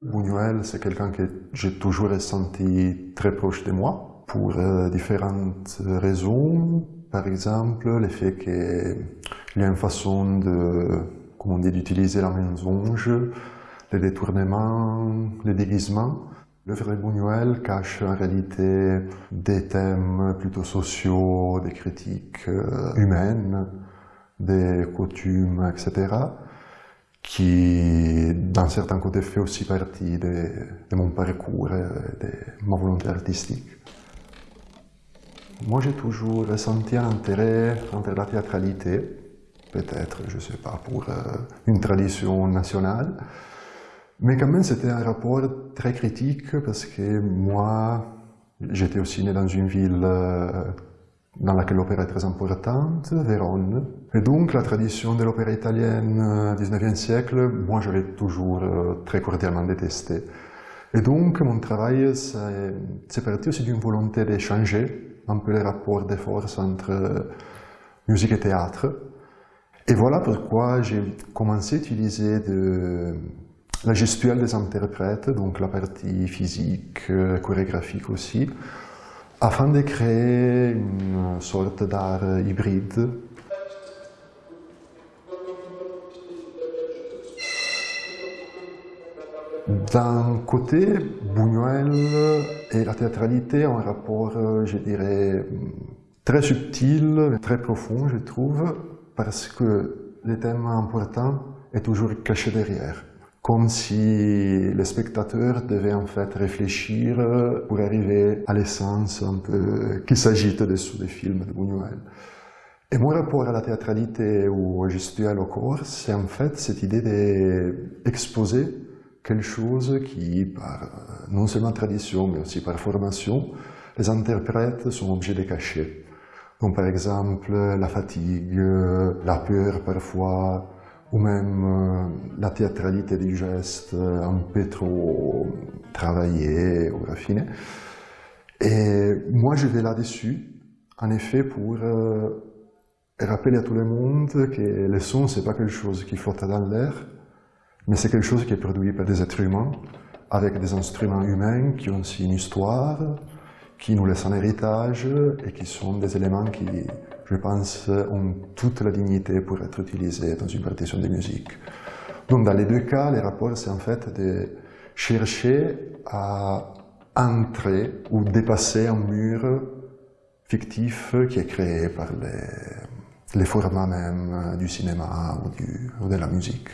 Buñuel, c'est quelqu'un que j'ai toujours ressenti très proche de moi, pour euh, différentes raisons. Par exemple, le fait qu'il y a une façon de, comment on d'utiliser la mensonge, les détournements, les déguisements. L'œuvre de Buñuel cache en réalité des thèmes plutôt sociaux, des critiques euh, humaines, des coutumes, etc qui, d'un certain côté, fait aussi partie de, mon parcours et de ma volonté artistique. Moi, j'ai toujours ressenti un intérêt envers la théâtralité, peut-être, je ne sais pas, pour euh, une tradition nationale, mais quand même, c'était un rapport très critique parce que moi, j'étais aussi né dans une ville euh, dans laquelle l'opéra est très importante, Vérone. Et donc la tradition de l'opéra italienne du 19e siècle, moi j'avais toujours euh, très cordialement détesté. Et donc mon travail, c'est parti aussi d'une volonté d'échanger un peu les rapports de force entre euh, musique et théâtre. Et voilà pourquoi j'ai commencé à utiliser la gestuelle des interprètes, donc la partie physique, euh, chorégraphique aussi, afin de créer une sorte d'art hybride. D'un côté, Buñuel et la théâtralité ont un rapport, je dirais, très subtil, très profond, je trouve, parce que les thèmes importants est toujours caché derrière comme si le spectateur devait en fait réfléchir pour arriver à l'essence un peu qui s'agite dessous des films de Buñuel. Et mon rapport à la théâtralité ou au gestuel au corps, c'est en fait cette idée d'exposer quelque chose qui, par non seulement tradition, mais aussi par formation, les interprètes sont obligés de cacher. Donc par exemple, la fatigue, la peur parfois, ou même euh, la théâtralité du geste euh, un peu trop travaillée ou raffinée. Et moi, je vais là-dessus, en effet, pour euh, rappeler à tout le monde que le son, c'est pas quelque chose qui flotte dans l'air, mais c'est quelque chose qui est produit par des êtres humains, avec des instruments humains qui ont aussi une histoire, qui nous laissent un héritage et qui sont des éléments qui je pense, ont toute la dignité pour être utilisés dans une partition de musique. Donc dans les deux cas, les rapports, c'est en fait de chercher à entrer ou dépasser un mur fictif qui est créé par les, les formats même du cinéma ou de la musique.